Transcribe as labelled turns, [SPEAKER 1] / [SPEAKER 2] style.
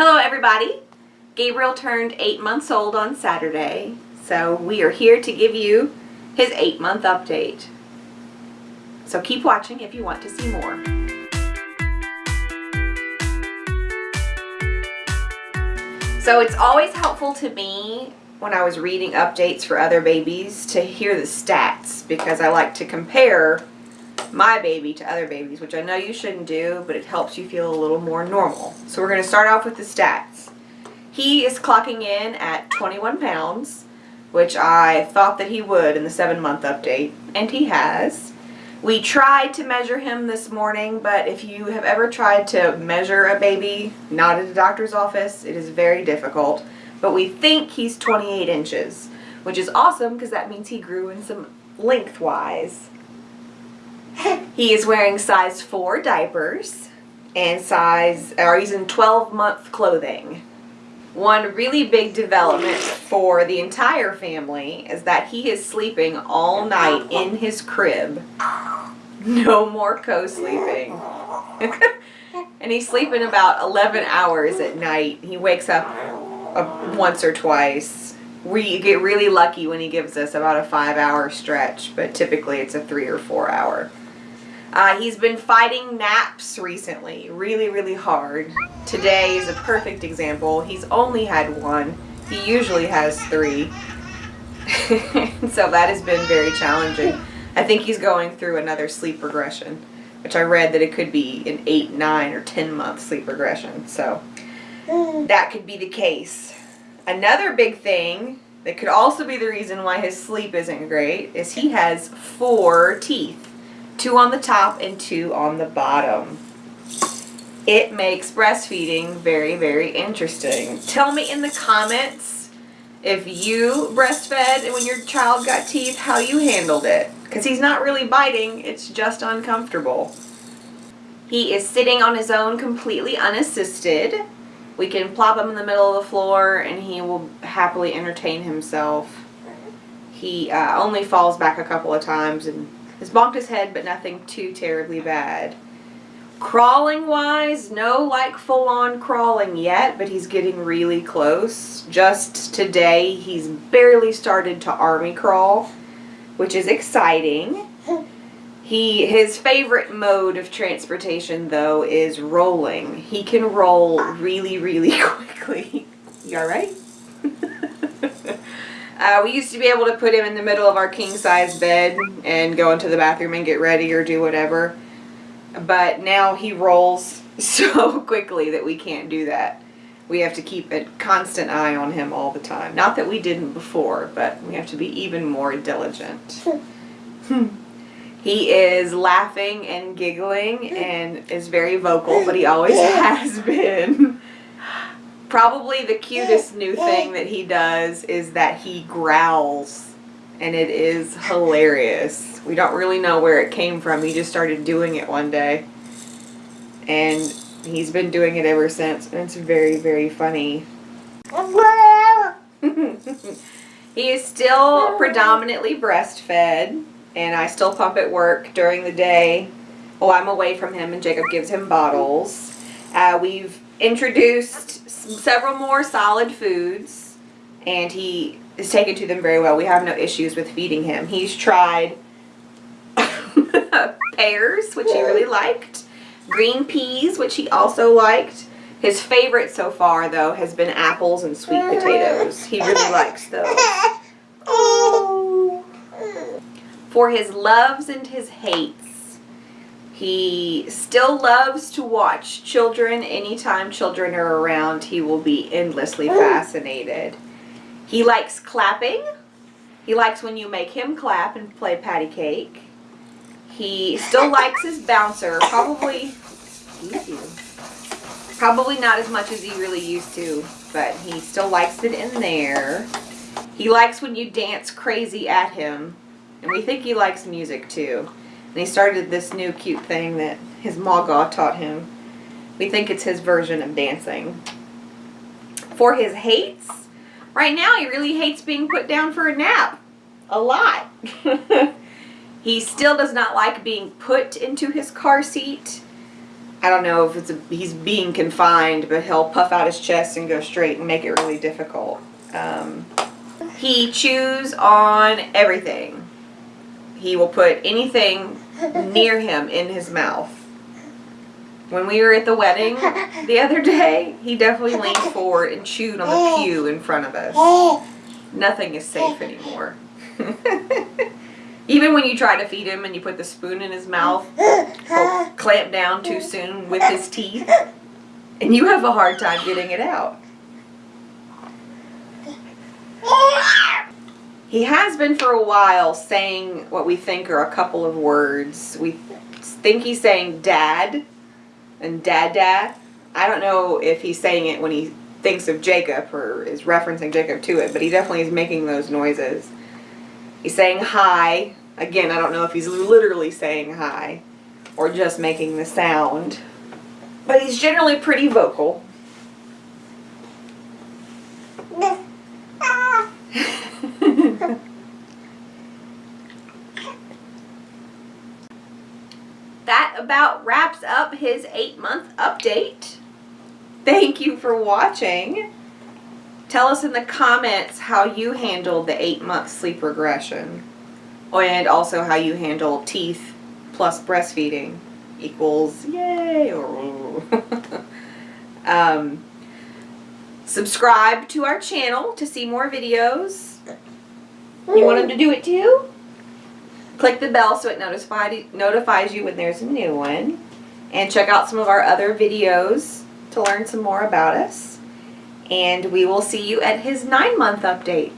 [SPEAKER 1] Hello everybody. Gabriel turned eight months old on Saturday, so we are here to give you his eight month update. So keep watching if you want to see more. So it's always helpful to me when I was reading updates for other babies to hear the stats because I like to compare my baby to other babies, which I know you shouldn't do, but it helps you feel a little more normal. So we're going to start off with the stats. He is clocking in at 21 pounds, which I thought that he would in the seven month update, and he has. We tried to measure him this morning, but if you have ever tried to measure a baby, not at a doctor's office, it is very difficult. But we think he's 28 inches, which is awesome because that means he grew in some lengthwise. He is wearing size 4 diapers and size, or he's in 12 month clothing. One really big development for the entire family is that he is sleeping all night in his crib. No more co-sleeping. and he's sleeping about 11 hours at night. He wakes up uh, once or twice. We get really lucky when he gives us about a five hour stretch, but typically it's a three or four hour. Uh, he's been fighting naps recently, really, really hard. Today is a perfect example. He's only had one. He usually has three. so that has been very challenging. I think he's going through another sleep regression, which I read that it could be an 8, 9, or 10 month sleep regression. So that could be the case. Another big thing that could also be the reason why his sleep isn't great is he has four teeth two on the top and two on the bottom. It makes breastfeeding very, very interesting. Tell me in the comments if you breastfed and when your child got teeth, how you handled it. Because he's not really biting, it's just uncomfortable. He is sitting on his own completely unassisted. We can plop him in the middle of the floor and he will happily entertain himself. He uh, only falls back a couple of times and has bonked his head, but nothing too terribly bad. Crawling wise, no like full on crawling yet, but he's getting really close. Just today, he's barely started to army crawl, which is exciting. He His favorite mode of transportation, though, is rolling. He can roll really, really quickly. You alright? Uh, we used to be able to put him in the middle of our king size bed and go into the bathroom and get ready or do whatever. But now he rolls so quickly that we can't do that. We have to keep a constant eye on him all the time. Not that we didn't before, but we have to be even more diligent. Hmm. he is laughing and giggling hmm. and is very vocal, but he always hmm. has been. Probably the cutest new thing that he does is that he growls and it is hilarious. We don't really know where it came from. He just started doing it one day and he's been doing it ever since and it's very, very funny. he is still predominantly breastfed and I still pump at work during the day Oh, I'm away from him and Jacob gives him bottles. Uh, we've introduced several more solid foods and he is taken to them very well. We have no issues with feeding him. He's tried pears, which he really liked, green peas, which he also liked. His favorite so far, though, has been apples and sweet potatoes. He really likes those. Oh. For his loves and his hates, he still loves to watch children. Anytime children are around, he will be endlessly fascinated. He likes clapping. He likes when you make him clap and play patty cake. He still likes his bouncer. Probably, probably not as much as he really used to, but he still likes it in there. He likes when you dance crazy at him. And we think he likes music too. And he started this new cute thing that his Maga taught him. We think it's his version of dancing. For his hates, right now he really hates being put down for a nap. A lot. he still does not like being put into his car seat. I don't know if it's a, he's being confined, but he'll puff out his chest and go straight and make it really difficult. Um, he chews on everything. He will put anything near him in his mouth. When we were at the wedding the other day, he definitely leaned forward and chewed on the pew in front of us. Nothing is safe anymore. Even when you try to feed him and you put the spoon in his mouth, he'll clamp down too soon with his teeth, and you have a hard time getting it out. He has been for a while saying what we think are a couple of words. We think he's saying dad and dada. I don't know if he's saying it when he thinks of Jacob or is referencing Jacob to it, but he definitely is making those noises. He's saying hi. Again, I don't know if he's literally saying hi or just making the sound. But he's generally pretty vocal. that about wraps up his eight month update. Thank you for watching. Tell us in the comments how you handled the eight month sleep regression and also how you handle teeth plus breastfeeding equals yay or um, subscribe to our channel to see more videos. You want them to do it too? Click the bell so it notified, notifies you when there's a new one. And check out some of our other videos to learn some more about us. And we will see you at his nine month update.